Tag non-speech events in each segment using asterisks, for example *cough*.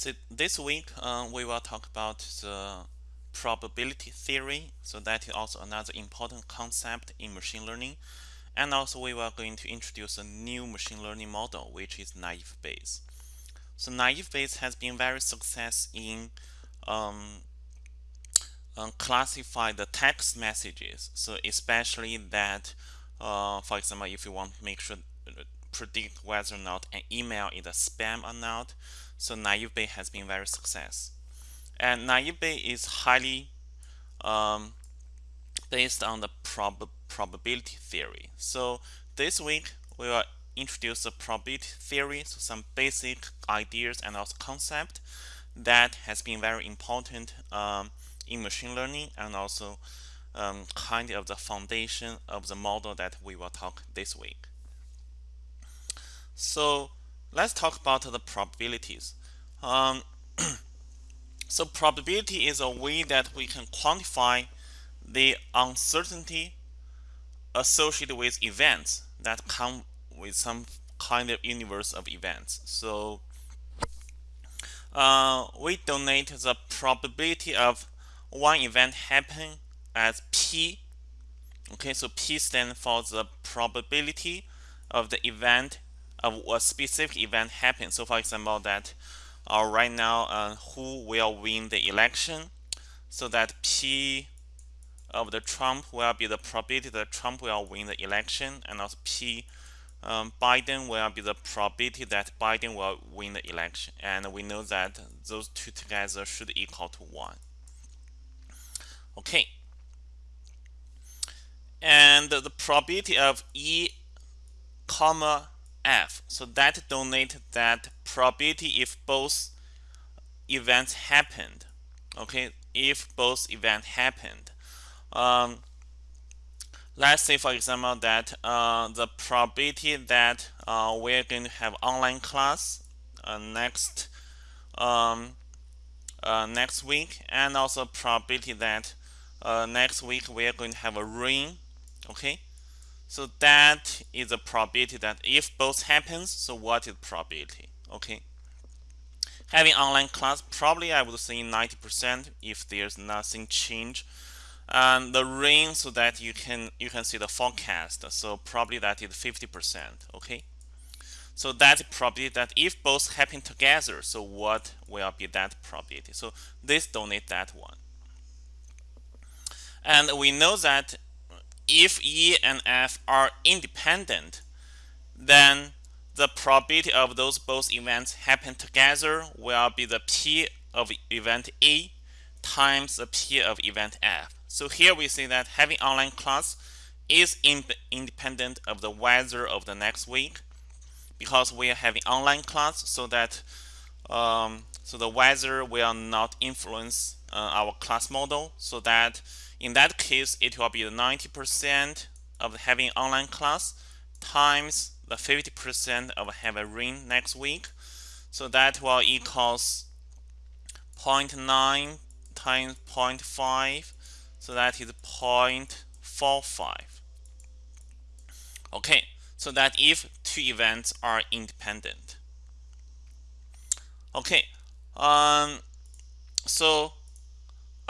So this week uh, we will talk about the probability theory. So that is also another important concept in machine learning. And also we are going to introduce a new machine learning model which is naive Bayes. So naive Bayes has been very success in um, um, classify the text messages. So especially that, uh, for example, if you want to make sure uh, predict whether or not an email is a spam or not, so naive Bayes has been very success. And naive Bayes is highly um, based on the prob probability theory. So this week we will introduce the probability theory, so some basic ideas and also concept that has been very important um, in machine learning and also um, kind of the foundation of the model that we will talk this week. So let's talk about the probabilities. Um, *clears throat* so probability is a way that we can quantify the uncertainty associated with events that come with some kind of universe of events. So uh, we donate the probability of one event happening as P. Okay, so P stands for the probability of the event of a specific event happening. So for example, that uh, right now uh, who will win the election. So that P of the Trump will be the probability that Trump will win the election and also P um, Biden will be the probability that Biden will win the election. And we know that those two together should equal to 1. Okay. And the probability of E comma F. So that donate that probability if both events happened. Okay, if both events happened. Um, let's say, for example, that uh, the probability that uh, we're going to have online class uh, next um, uh, next week, and also probability that uh, next week we're going to have a rain. Okay, so that is a probability that if both happens, so what is probability? Okay. Having online class, probably I would say 90% if there's nothing change. And the rain so that you can you can see the forecast. So probably that is 50%. Okay. So that's probability that if both happen together, so what will be that probability? So this donate that one. And we know that if E and F are independent, then the probability of those both events happen together will be the P of event E times the P of event F. So here we see that having online class is in independent of the weather of the next week because we are having online class so that um, so the weather will not influence uh, our class model so that in that case, it will be the 90% of having online class times the 50% of having rain next week. So that will equals 0.9 times 0.5. So that is 0.45. Okay, so that if two events are independent. Okay, um, so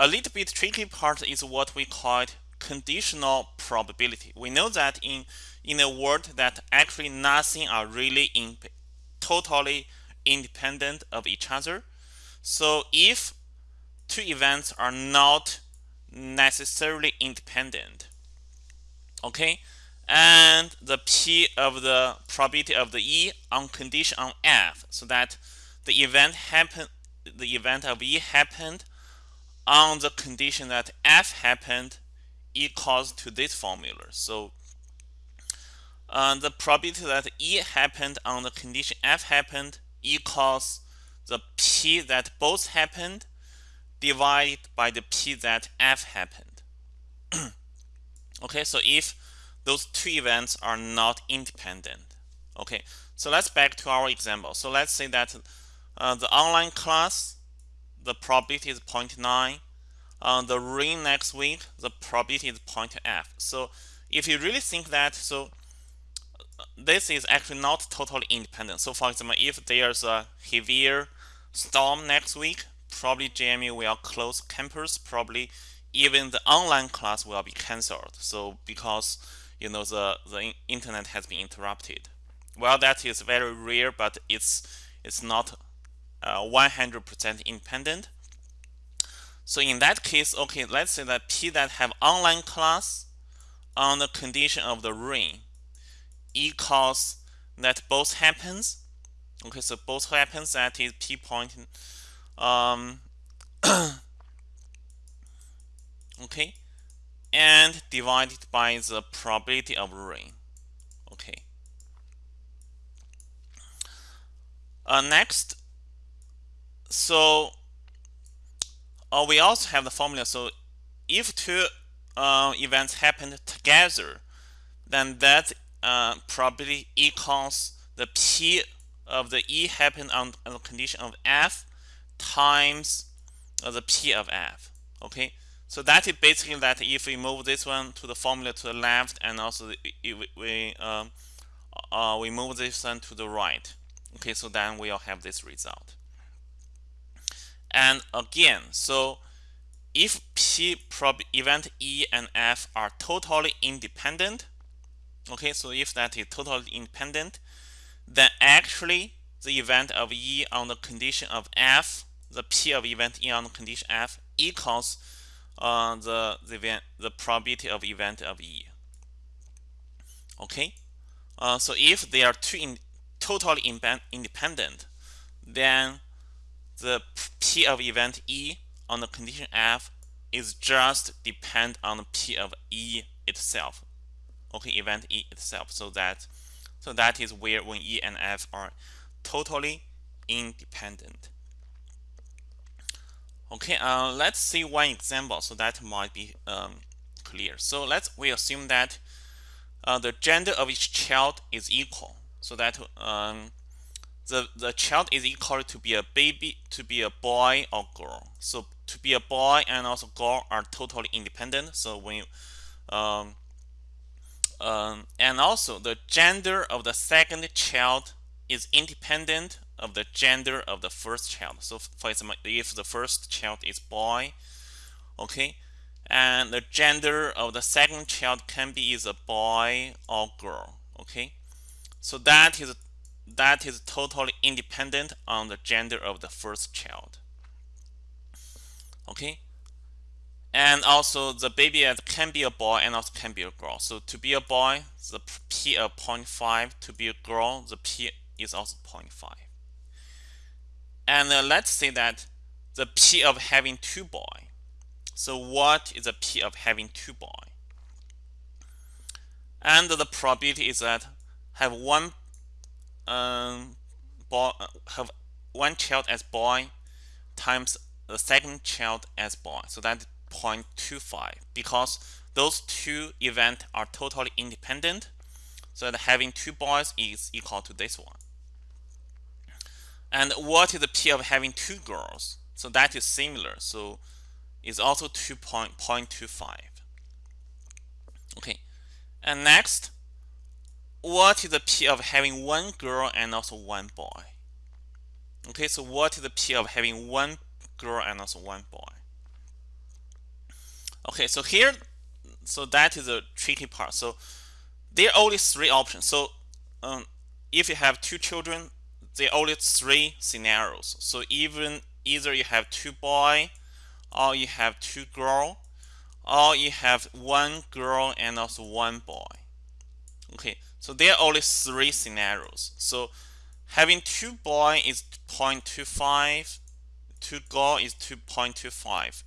a little bit tricky part is what we call conditional probability. We know that in in a world that actually nothing are really in, totally independent of each other. So if two events are not necessarily independent, okay, and the p of the probability of the e on condition on f, so that the event happen, the event of e happened on the condition that f happened equals to this formula. So uh, the probability that E happened on the condition F happened equals the P that both happened divided by the P that F happened. *clears throat* okay, so if those two events are not independent. Okay, so let's back to our example. So let's say that uh, the online class the probability is 0.9. Uh, the rain next week, the probability is 0.f. So if you really think that, so this is actually not totally independent. So for example, if there's a heavier storm next week, probably JMU will close campus. Probably even the online class will be cancelled. So because you know the the internet has been interrupted. Well, that is very rare, but it's it's not 100% uh, independent. So in that case, okay, let's say that P that have online class on the condition of the rain equals that both happens. Okay, so both happens that is P point. Um, *coughs* okay, and divided by the probability of rain. Okay. Uh, next, so uh, we also have the formula. So if two uh, events happen together, then that uh, probability equals the p of the e happen on, on the condition of f times uh, the p of f. Okay, so that is basically that if we move this one to the formula to the left and also we we, um, uh, we move this one to the right. Okay, so then we'll have this result. And again, so if P prob event E and F are totally independent, okay, so if that is totally independent, then actually the event of E on the condition of F, the P of event E on the condition F equals uh, the the event, the probability of event of E. Okay, uh, so if they are two in, totally independent, then the P of event E on the condition F is just depend on the P of E itself. Okay, event E itself. So that so that is where when E and F are totally independent. Okay, uh, let's see one example so that might be um, clear. So let's we assume that uh, the gender of each child is equal. So that um, the the child is equal to be a baby to be a boy or girl. So to be a boy and also girl are totally independent. So when you um, um, and also the gender of the second child is independent of the gender of the first child. So for example if the first child is boy okay and the gender of the second child can be is a boy or girl okay? So that is that is totally independent on the gender of the first child. Okay. And also the baby can be a boy and also can be a girl. So to be a boy, the P of 0.5. To be a girl, the P is also 0.5. And uh, let's say that the P of having two boy. So what is the P of having two boy? And the probability is that have one um, boy, have one child as boy times the second child as boy. So that's 0.25 because those two events are totally independent. So having two boys is equal to this one. And what is the P of having two girls? So that is similar. So it's also 2.25. Okay. And next, what is the P of having one girl and also one boy? Okay, so what is the P of having one girl and also one boy? Okay, so here, so that is a tricky part. So there are only three options. So um, if you have two children, there are only three scenarios. So even either you have two boy, or you have two girl, or you have one girl and also one boy. Okay, so there are only three scenarios. So having two boy is 0.25, two girl is 2.25.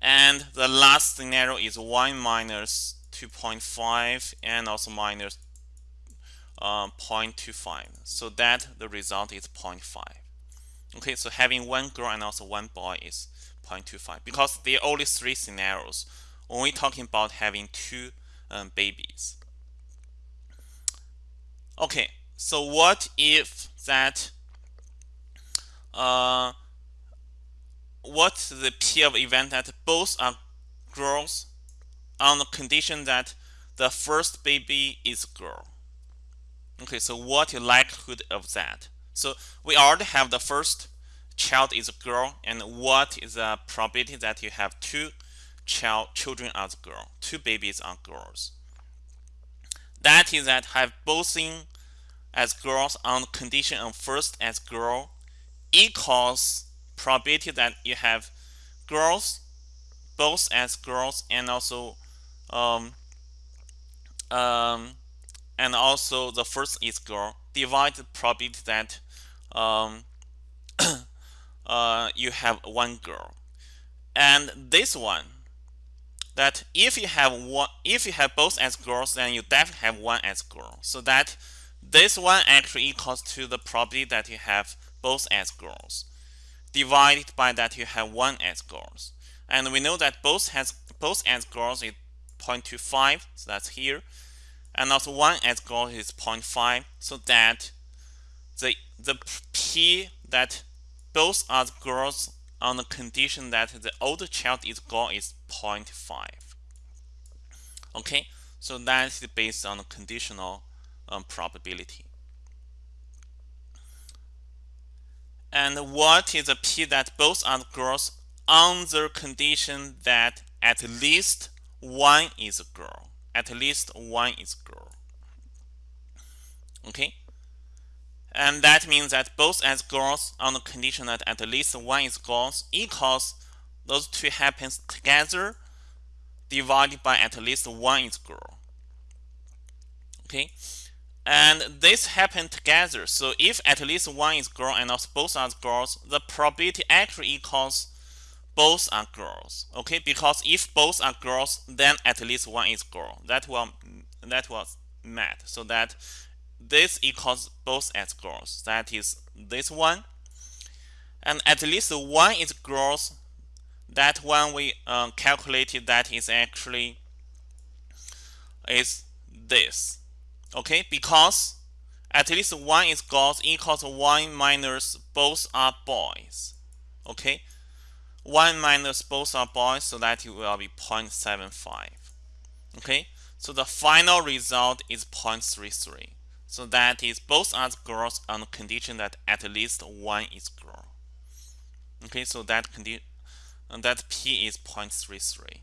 And the last scenario is 1 minus 2.5 and also minus, uh, 0.25. So that the result is 0.5. Okay, so having one girl and also one boy is 0.25 because there are only three scenarios. Only talking about having two um, babies. Okay, so what if that uh, what's the P of event that both are girls on the condition that the first baby is girl? Okay, so what is likelihood of that? So we already have the first child is a girl and what is the probability that you have two child children as girl, two babies are girls. That is that have both in as girls on condition of first as girl equals probability that you have girls both as girls and also um, um, and also the first is girl divide the probability that um, *coughs* uh, you have one girl. And this one that if you have one if you have both as girls then you definitely have one as girl. So that this one actually equals to the probability that you have both as girls divided by that you have one as girls. And we know that both has both as girls is 0.25 so that's here. And also one as girls is 0.5 so that the the p that both are girls on the condition that the older child is girl is 0.5 okay so that is based on the conditional um, probability. And what is the p that both are girls on the condition that at least one is a girl? At least one is girl. Okay and that means that both as girls on the condition that at least one is girls equals those two happens together divided by at least one is girl. Okay, and this happen together. So if at least one is girl and both are girls, the probability actually equals both are girls. Okay, because if both are girls, then at least one is girl. That will that was met. So that this equals both as girls. That is this one. And at least one is girls. That one we um, calculated that is actually is this. Okay, because at least one is girls equals one minus both are boys. Okay, one minus both are boys, so that will be 0.75. Okay, so the final result is 0.33. So that is both are girls on the condition that at least one is girl. Okay, so that condition that p is 0.33.